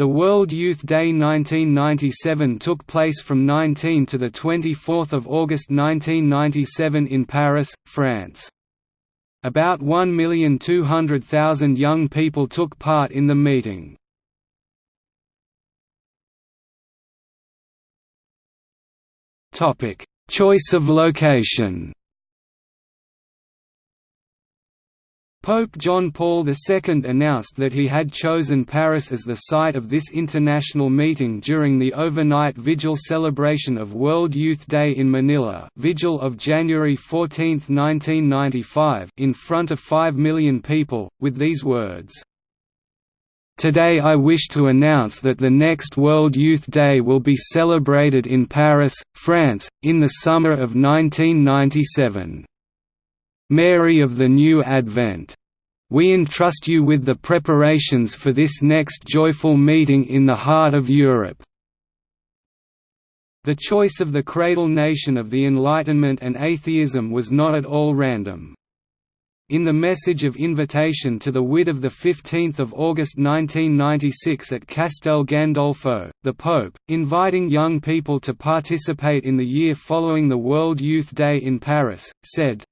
The World Youth Day 1997 took place from 19 to 24 August 1997 in Paris, France. About 1,200,000 young people took part in the meeting. Choice of location Pope John Paul II announced that he had chosen Paris as the site of this international meeting during the overnight vigil celebration of World Youth Day in Manila vigil of January 14, 1995 in front of 5 million people, with these words, Today I wish to announce that the next World Youth Day will be celebrated in Paris, France, in the summer of 1997. Mary of the New Advent. We entrust you with the preparations for this next joyful meeting in the heart of Europe. The choice of the cradle nation of the Enlightenment and atheism was not at all random. In the message of invitation to the WYD of 15 August 1996 at Castel Gandolfo, the Pope, inviting young people to participate in the year following the World Youth Day in Paris, said,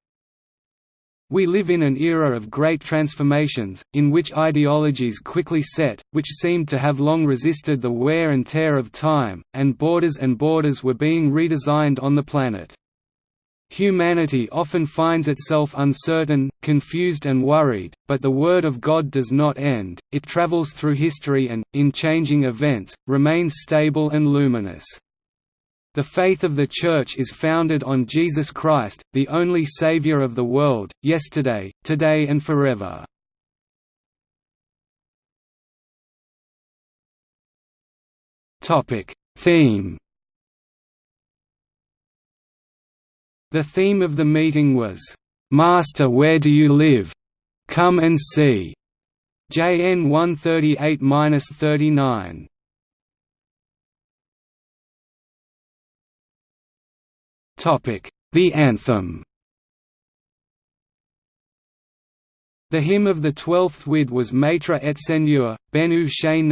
we live in an era of great transformations, in which ideologies quickly set, which seemed to have long resisted the wear and tear of time, and borders and borders were being redesigned on the planet. Humanity often finds itself uncertain, confused and worried, but the Word of God does not end, it travels through history and, in changing events, remains stable and luminous. The faith of the Church is founded on Jesus Christ, the only Savior of the world, yesterday, today and forever. Theme The theme of the meeting was, "'Master where do you live? Come and see' JN 138–39 The anthem. The hymn of the twelfth WYD was Maître et Seigneur, venu chez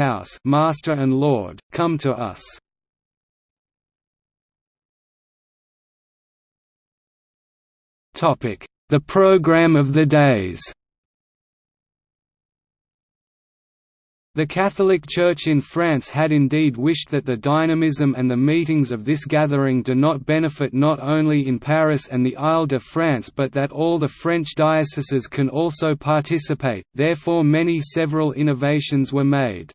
Master and Lord, come to us. The program of the days The Catholic Church in France had indeed wished that the dynamism and the meetings of this gathering do not benefit not only in Paris and the Île-de-France but that all the French dioceses can also participate, therefore many several innovations were made.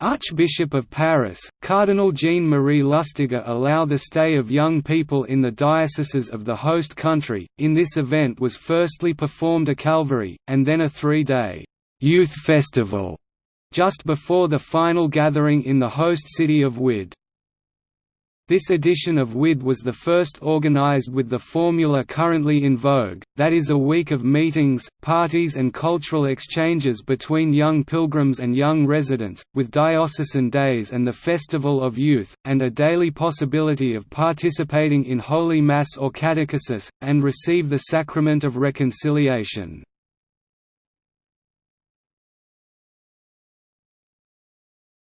Archbishop of Paris, Cardinal Jean-Marie Lustiger allow the stay of young people in the dioceses of the host country. In this event was firstly performed a Calvary, and then a three-day youth festival just before the final gathering in the host city of WYD. This edition of WYD was the first organized with the formula currently in vogue, that is a week of meetings, parties and cultural exchanges between young pilgrims and young residents, with diocesan days and the Festival of Youth, and a daily possibility of participating in Holy Mass or catechesis, and receive the sacrament of reconciliation.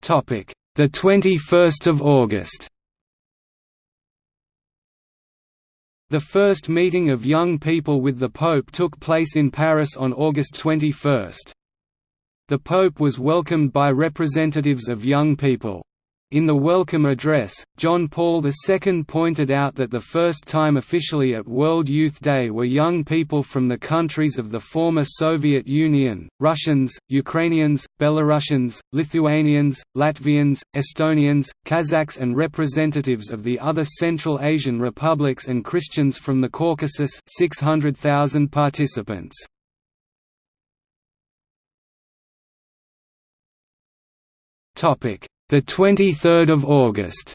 Topic: The 21st of August. The first meeting of young people with the Pope took place in Paris on August 21. The Pope was welcomed by representatives of young people. In the welcome address, John Paul II pointed out that the first time officially at World Youth Day were young people from the countries of the former Soviet Union, Russians, Ukrainians, Belarusians, Lithuanians, Latvians, Estonians, Kazakhs and representatives of the other Central Asian republics and Christians from the Caucasus 600,000 participants. Topic the 23rd of August.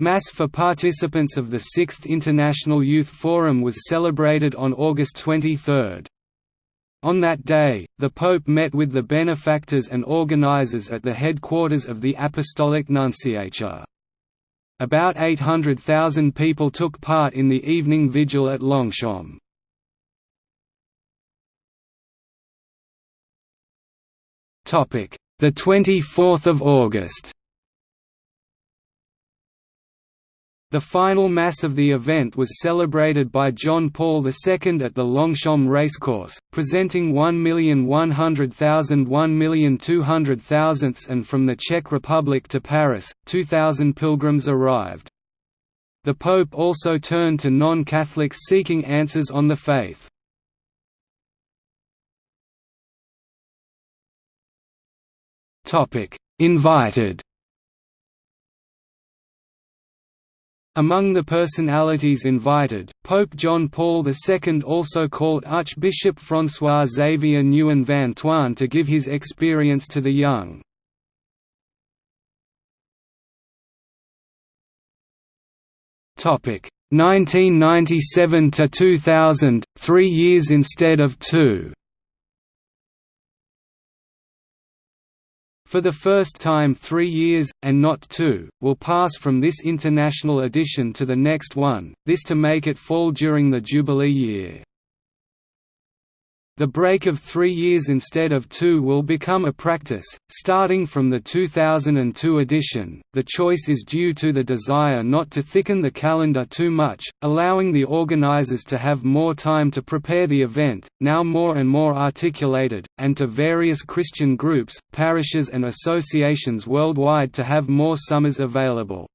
Mass for participants of the 6th International Youth Forum was celebrated on August 23. On that day, the Pope met with the benefactors and organizers at the headquarters of the Apostolic Nunciature. About 800,000 people took part in the evening vigil at Longchamp. The 24th of August The final Mass of the event was celebrated by John Paul II at the Longchamp Racecourse, presenting 1,100,000 1,200,000 and from the Czech Republic to Paris, 2,000 pilgrims arrived. The Pope also turned to non-Catholics seeking answers on the faith. Invited Among the personalities invited, Pope John Paul II also called Archbishop François Xavier Nguyen Van Thuan to give his experience to the young. Topic 1997 to 2000, three years instead of two. For the first time three years, and not two, will pass from this international edition to the next one, this to make it fall during the Jubilee year. The break of three years instead of two will become a practice, starting from the 2002 edition. The choice is due to the desire not to thicken the calendar too much, allowing the organizers to have more time to prepare the event, now more and more articulated, and to various Christian groups, parishes, and associations worldwide to have more summers available.